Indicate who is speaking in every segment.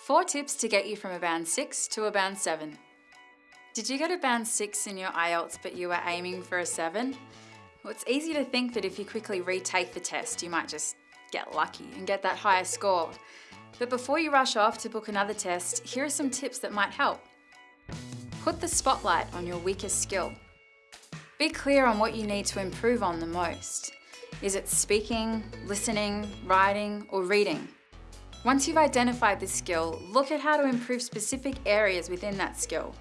Speaker 1: Four tips to get you from a band 6 to a band 7. Did you get a band 6 in your IELTS but you were aiming for a 7? Well, it's easy to think that if you quickly retake the test, you might just get lucky and get that higher score. But before you rush off to book another test, here are some tips that might help. Put the spotlight on your weakest skill. Be clear on what you need to improve on the most. Is it speaking, listening, writing, or reading? Once you've identified this skill, look at how to improve specific areas within that skill.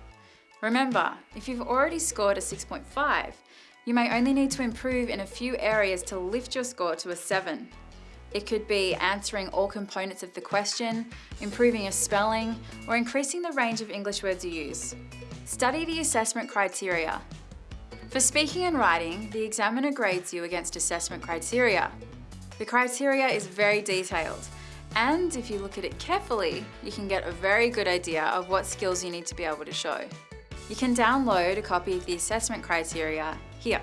Speaker 1: Remember, if you've already scored a 6.5, you may only need to improve in a few areas to lift your score to a 7. It could be answering all components of the question, improving your spelling, or increasing the range of English words you use. Study the assessment criteria. For speaking and writing, the examiner grades you against assessment criteria. The criteria is very detailed, and if you look at it carefully, you can get a very good idea of what skills you need to be able to show. You can download a copy of the assessment criteria here.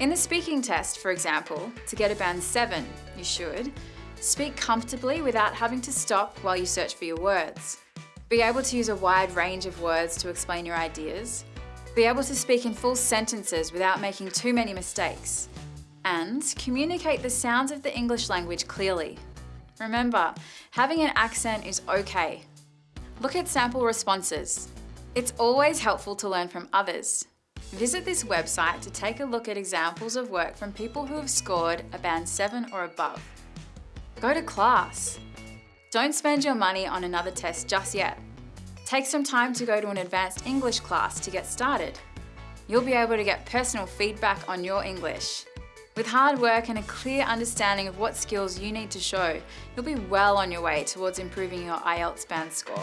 Speaker 1: In the speaking test, for example, to get a band 7, you should speak comfortably without having to stop while you search for your words. Be able to use a wide range of words to explain your ideas. Be able to speak in full sentences without making too many mistakes. And communicate the sounds of the English language clearly Remember, having an accent is okay. Look at sample responses. It's always helpful to learn from others. Visit this website to take a look at examples of work from people who have scored a band 7 or above. Go to class. Don't spend your money on another test just yet. Take some time to go to an advanced English class to get started. You'll be able to get personal feedback on your English. With hard work and a clear understanding of what skills you need to show, you'll be well on your way towards improving your IELTS band score.